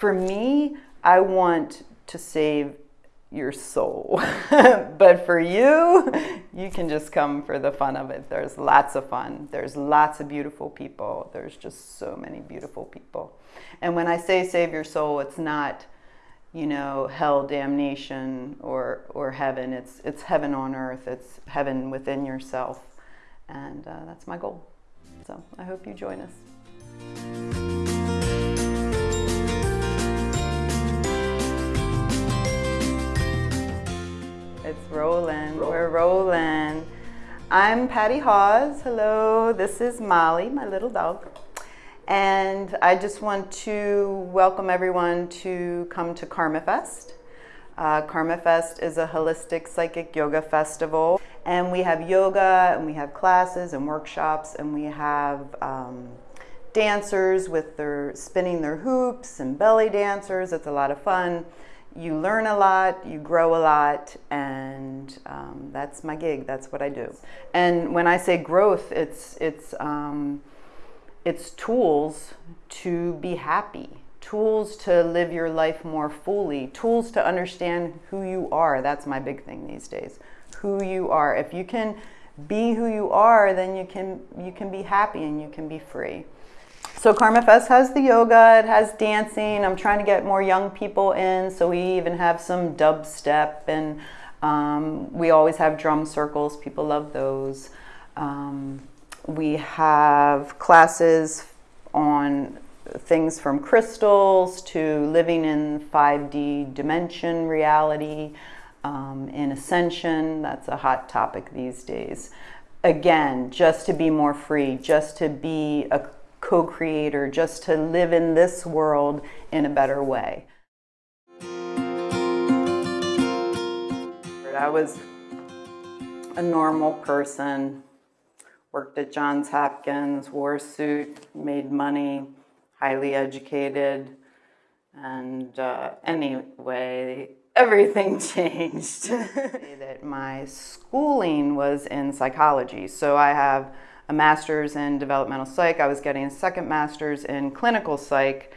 for me, I want to save your soul. but for you, you can just come for the fun of it. There's lots of fun. There's lots of beautiful people. There's just so many beautiful people. And when I say save your soul, it's not, you know, hell, damnation, or, or heaven. It's, it's heaven on earth. It's heaven within yourself. And uh, that's my goal. So I hope you join us. It's rolling. Roll. We're rolling. I'm Patty Hawes. Hello. This is Molly, my little dog. And I just want to welcome everyone to come to Karma Fest. Uh, Karma Fest is a holistic psychic yoga festival. And we have yoga, and we have classes and workshops, and we have um, dancers with their spinning their hoops and belly dancers. It's a lot of fun you learn a lot, you grow a lot, and um, that's my gig. That's what I do. And when I say growth, it's it's um, it's tools to be happy, tools to live your life more fully, tools to understand who you are. That's my big thing these days. Who you are. If you can be who you are, then you can you can be happy and you can be free. So Karma Fest has the yoga, it has dancing. I'm trying to get more young people in, so we even have some dubstep and um, we always have drum circles. People love those. Um, we have classes on things from crystals to living in 5D dimension reality, um, in ascension. That's a hot topic these days. Again, just to be more free, just to be a co-creator, just to live in this world in a better way. I was a normal person, worked at Johns Hopkins, wore a suit, made money, highly educated, and uh, anyway, everything changed. that my schooling was in psychology, so I have a master's in developmental psych. I was getting a second master's in clinical psych.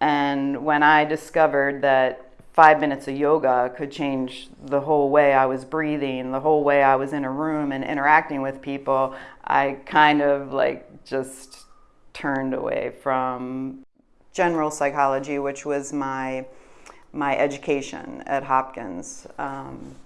And when I discovered that five minutes of yoga could change the whole way I was breathing, the whole way I was in a room and interacting with people, I kind of like just turned away from general psychology, which was my my education at Hopkins. Um,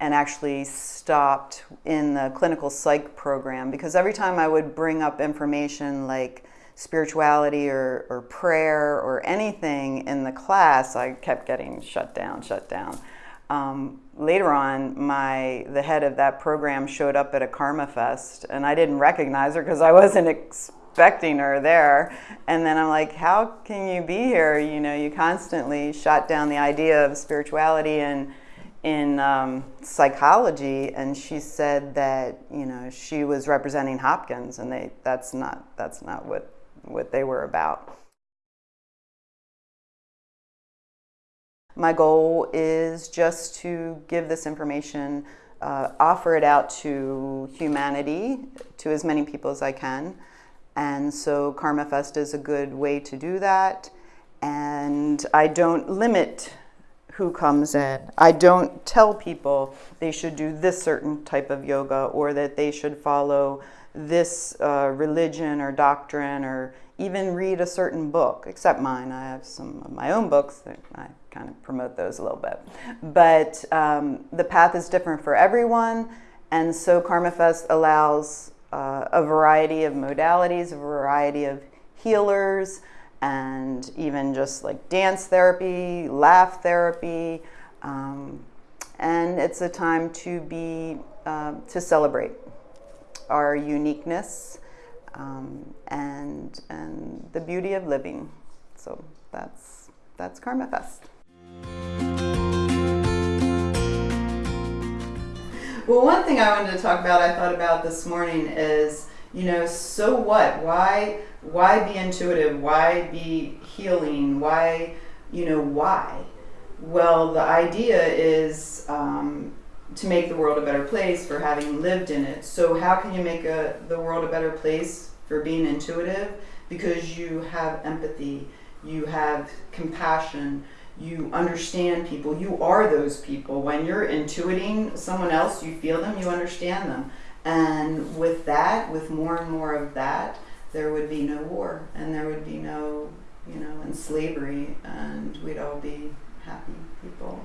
and actually stopped in the clinical psych program because every time I would bring up information like spirituality or, or prayer or anything in the class, I kept getting shut down, shut down. Um, later on, my the head of that program showed up at a Karma Fest, and I didn't recognize her because I wasn't expecting her there. And then I'm like, how can you be here? You know, you constantly shot down the idea of spirituality and in um, psychology, and she said that you know she was representing Hopkins, and they that's not that's not what what they were about. My goal is just to give this information, uh, offer it out to humanity, to as many people as I can. And so Karma Fest is a good way to do that. And I don't limit who comes in. I don't tell people they should do this certain type of yoga or that they should follow this uh, religion or doctrine or even read a certain book, except mine. I have some of my own books. That I kind of promote those a little bit. But um, the path is different for everyone. And so Karma Fest allows uh, a variety of modalities, a variety of healers, and even just like dance therapy, laugh therapy. Um, and it's a time to be, uh, to celebrate our uniqueness um, and, and the beauty of living. So that's, that's Karma Fest. Well, one thing I wanted to talk about, I thought about this morning is you know, so what? Why why be intuitive? Why be healing? Why, you know, why? Well, the idea is um, to make the world a better place for having lived in it. So how can you make a, the world a better place for being intuitive? Because you have empathy, you have compassion, you understand people, you are those people. When you're intuiting someone else, you feel them, you understand them. And with that, with more and more of that, there would be no war and there would be no, you know, and slavery and we'd all be happy people.